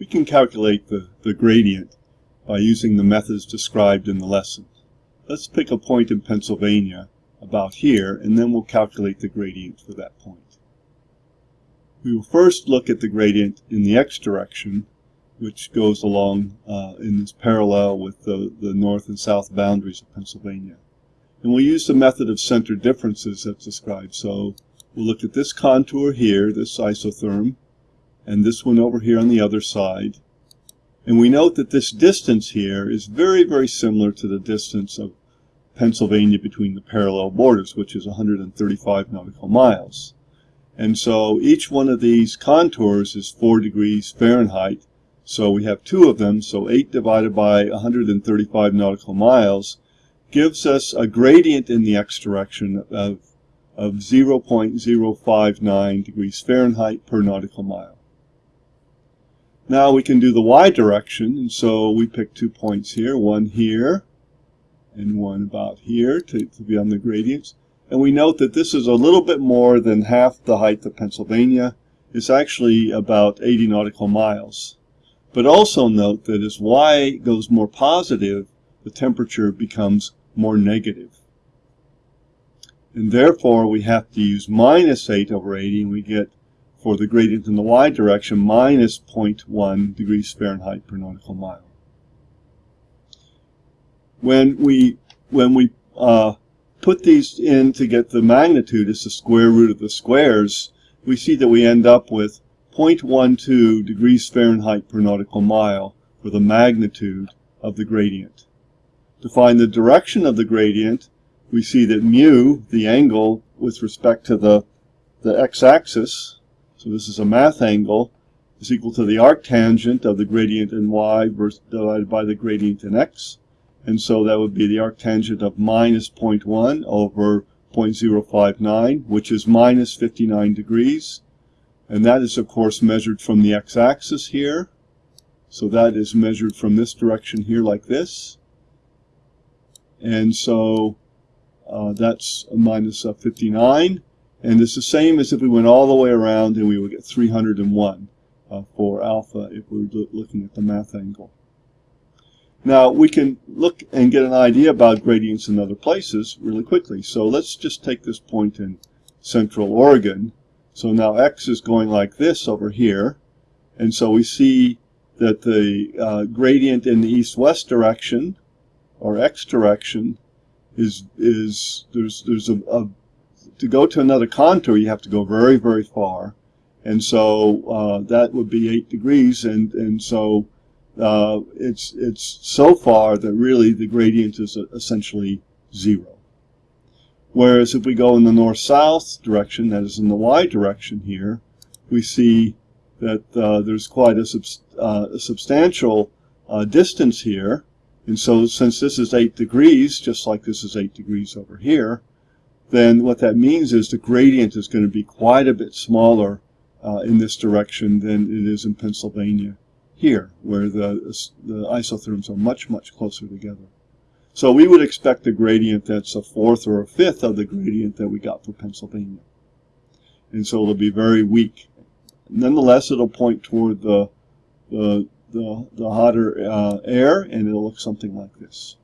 we can calculate the, the gradient by using the methods described in the lesson. Let's pick a point in Pennsylvania about here, and then we'll calculate the gradient for that point. We will first look at the gradient in the x direction, which goes along uh, in this parallel with the, the north and south boundaries of Pennsylvania. And we'll use the method of center differences that's described. So we'll look at this contour here, this isotherm, and this one over here on the other side. And we note that this distance here is very, very similar to the distance of Pennsylvania between the parallel borders, which is 135 nautical miles. And so each one of these contours is 4 degrees Fahrenheit. So we have two of them, so 8 divided by 135 nautical miles gives us a gradient in the x direction of, of 0.059 degrees Fahrenheit per nautical mile. Now we can do the y direction, and so we pick two points here, one here and one about here to, to be on the gradients. And we note that this is a little bit more than half the height of Pennsylvania. It's actually about 80 nautical miles. But also note that as y goes more positive, the temperature becomes more negative. And therefore we have to use minus 8 over 80 and we get for the gradient in the y direction minus 0.1 degrees Fahrenheit per nautical mile. When we when we uh, put these in to get the magnitude as the square root of the squares, we see that we end up with 0.12 degrees Fahrenheit per nautical mile for the magnitude of the gradient. To find the direction of the gradient, we see that mu, the angle with respect to the, the x-axis, so this is a math angle, is equal to the arctangent of the gradient in y divided by the gradient in x. And so that would be the arctangent of minus 0.1 over 0.059, which is minus 59 degrees. And that is, of course, measured from the x-axis here. So that is measured from this direction here like this. And so uh, that's a minus, uh, 59. And it's the same as if we went all the way around and we would get 301 uh, for alpha if we were looking at the math angle. Now we can look and get an idea about gradients in other places really quickly. So let's just take this point in central Oregon. So now x is going like this over here. And so we see that the uh, gradient in the east-west direction or x direction is is there's there's a, a to go to another contour, you have to go very, very far. And so uh, that would be 8 degrees. And, and so uh, it's, it's so far that really the gradient is essentially zero. Whereas if we go in the north-south direction, that is in the y direction here, we see that uh, there's quite a, sub uh, a substantial uh, distance here. And so since this is 8 degrees, just like this is 8 degrees over here, then what that means is the gradient is going to be quite a bit smaller uh, in this direction than it is in Pennsylvania here, where the, the isotherms are much, much closer together. So we would expect a gradient that's a fourth or a fifth of the gradient that we got for Pennsylvania. And so it'll be very weak. Nonetheless, it'll point toward the, the, the, the hotter uh, air, and it'll look something like this.